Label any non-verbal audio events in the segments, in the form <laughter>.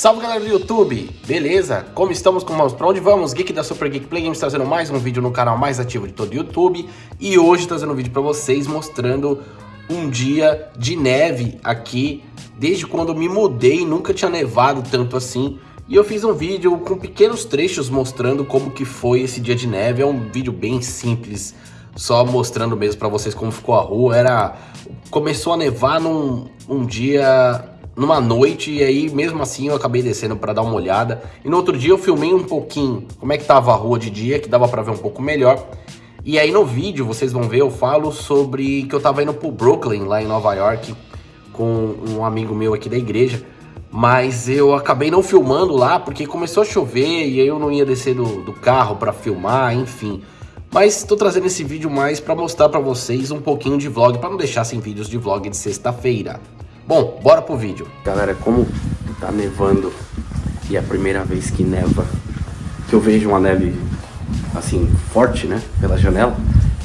Salve galera do YouTube, beleza? Como estamos? Como vamos? Pra onde vamos? Geek da Super Geek Play Games trazendo mais um vídeo no canal mais ativo de todo o YouTube E hoje trazendo um vídeo pra vocês mostrando um dia de neve aqui Desde quando me mudei, nunca tinha nevado tanto assim E eu fiz um vídeo com pequenos trechos mostrando como que foi esse dia de neve É um vídeo bem simples, só mostrando mesmo pra vocês como ficou a rua Era... Começou a nevar num um dia numa noite e aí mesmo assim eu acabei descendo para dar uma olhada. E no outro dia eu filmei um pouquinho como é que tava a rua de dia, que dava para ver um pouco melhor. E aí no vídeo, vocês vão ver, eu falo sobre que eu tava indo pro Brooklyn, lá em Nova York, com um amigo meu aqui da igreja. Mas eu acabei não filmando lá, porque começou a chover e aí eu não ia descer do, do carro para filmar, enfim. Mas estou trazendo esse vídeo mais para mostrar para vocês um pouquinho de vlog, para não deixar sem vídeos de vlog de sexta-feira. Bom, bora pro vídeo. Galera, como tá nevando e é a primeira vez que neva, que eu vejo uma neve assim, forte, né, pela janela,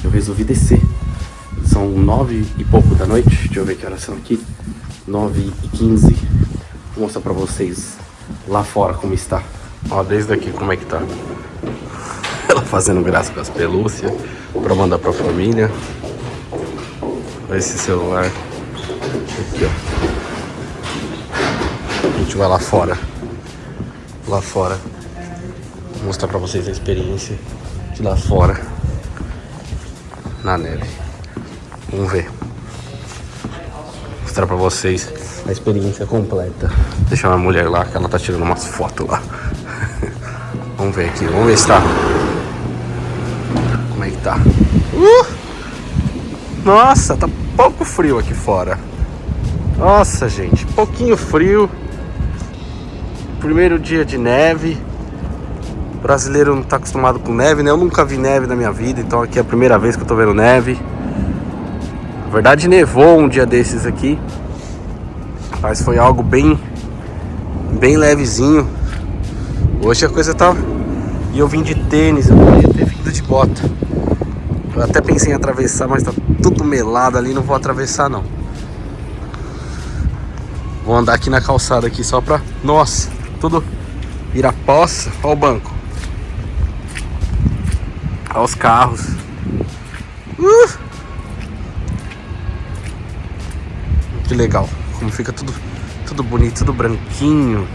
eu resolvi descer. São nove e pouco da noite, deixa eu ver que horas são aqui, nove e quinze. Vou mostrar pra vocês lá fora como está. Ó, desde aqui como é que tá. <laughs> Ela fazendo graça com as pelúcias pra mandar pra família. Olha esse celular. Aqui, ó. A gente vai lá fora. Lá fora. Vou mostrar pra vocês a experiência de lá fora. Na neve. Vamos ver. Vou mostrar pra vocês a experiência completa. Deixa uma mulher lá, que ela tá tirando umas fotos lá. <laughs> vamos ver aqui, vamos ver se tá. Como é que tá? Uh! Nossa, tá pouco frio aqui fora. Nossa, gente, pouquinho frio. Primeiro dia de neve. O brasileiro não tá acostumado com neve, né? Eu nunca vi neve na minha vida, então aqui é a primeira vez que eu tô vendo neve. Na verdade, nevou um dia desses aqui. Mas foi algo bem, bem levezinho. Hoje a coisa tá... E eu vim de tênis, eu podia ter vindo de bota. Eu até pensei em atravessar, mas tá tudo melado ali, não vou atravessar não. Vou andar aqui na calçada aqui só pra... Nossa, tudo poça. Olha o banco. Olha os carros. Uh! Que legal. Como fica tudo, tudo bonito, tudo branquinho.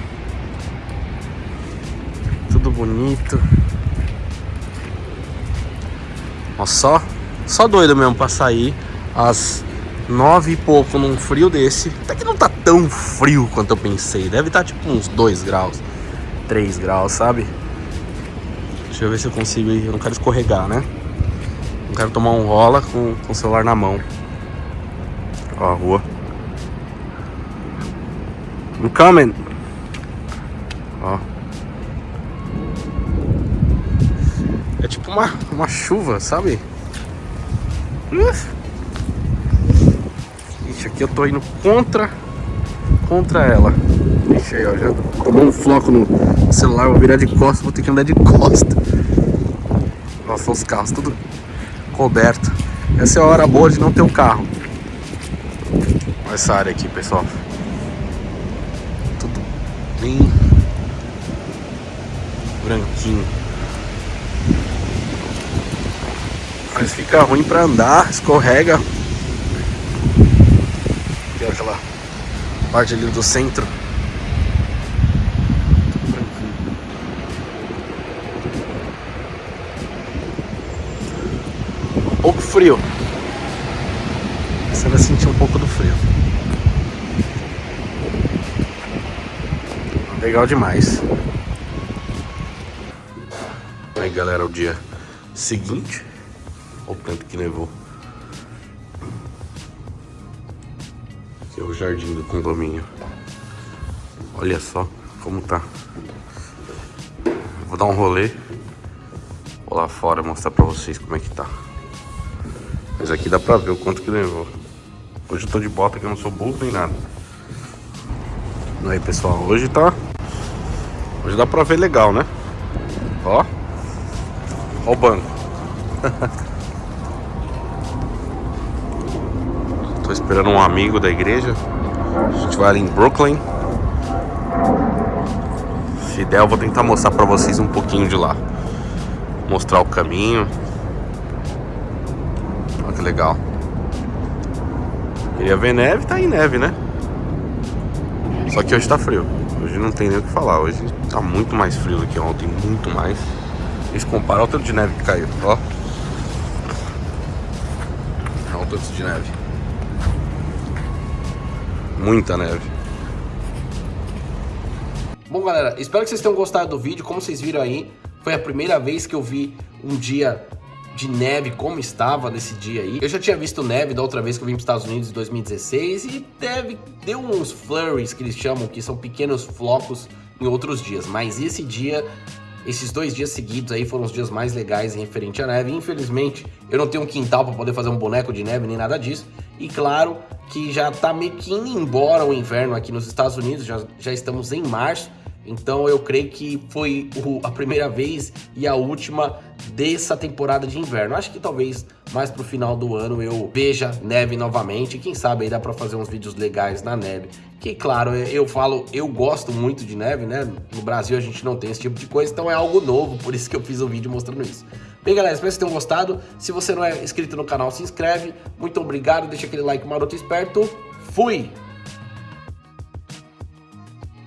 Tudo bonito. Ó, só, só doido mesmo pra sair às nove e pouco num frio desse. Até que não tá tão frio quanto eu pensei. Deve estar tá, tipo uns 2 graus, 3 graus, sabe? Deixa eu ver se eu consigo ir. Eu não quero escorregar, né? Não quero tomar um rola com, com o celular na mão. Ó a rua. I'm coming. Ó. É tipo uma, uma chuva, sabe? Uh. Ixi, aqui eu tô indo contra contra ela. Ixi, aí, ó, já tomou um floco no celular, vou virar de costas, vou ter que andar de costa. Nossa, os carros tudo coberto. Essa é a hora boa de não ter o um carro. Olha essa área aqui, pessoal. Tudo bem branquinho. Mas fica ruim pra andar, escorrega tem aquela parte ali do centro. Um pouco frio. Você vai sentir um pouco do frio. Legal demais. Aí galera, o dia seguinte. Olha o tanto que nevou. O jardim do condomínio. Olha só como tá. Vou dar um rolê. Vou lá fora mostrar pra vocês como é que tá. Mas aqui dá pra ver o quanto que levou. Hoje eu tô de bota que eu não sou burro nem nada. Aí pessoal, hoje tá... Hoje dá pra ver legal, né? Ó. Ó o banco. <laughs> Tô esperando um amigo da igreja. A gente vai ali em Brooklyn. Se der, eu vou tentar mostrar pra vocês um pouquinho de lá. Mostrar o caminho. Olha que legal. Queria ver neve, tá em neve, né? Só que hoje tá frio. Hoje não tem nem o que falar. Hoje tá muito mais frio do que ontem, muito mais. Eles comparam o tanto de neve que caiu, ó. Olha o tanto de neve. Muita neve. Bom, galera, espero que vocês tenham gostado do vídeo. Como vocês viram aí, foi a primeira vez que eu vi um dia de neve como estava nesse dia aí. Eu já tinha visto neve da outra vez que eu vim para os Estados Unidos em 2016 e neve deu uns flurries que eles chamam, que são pequenos flocos em outros dias. Mas esse dia esses dois dias seguidos aí foram os dias mais legais em referente à neve. Infelizmente, eu não tenho um quintal para poder fazer um boneco de neve nem nada disso. E claro que já tá meio que indo embora o inverno aqui nos Estados Unidos, já, já estamos em março. Então eu creio que foi o, a primeira vez e a última dessa temporada de inverno. Acho que talvez mais pro final do ano eu veja neve novamente. Quem sabe aí dá para fazer uns vídeos legais na neve. Que claro, eu falo, eu gosto muito de neve, né? No Brasil a gente não tem esse tipo de coisa, então é algo novo, por isso que eu fiz o um vídeo mostrando isso. Bem, galera, espero que vocês tenham gostado. Se você não é inscrito no canal, se inscreve. Muito obrigado, deixa aquele like maroto esperto. Fui!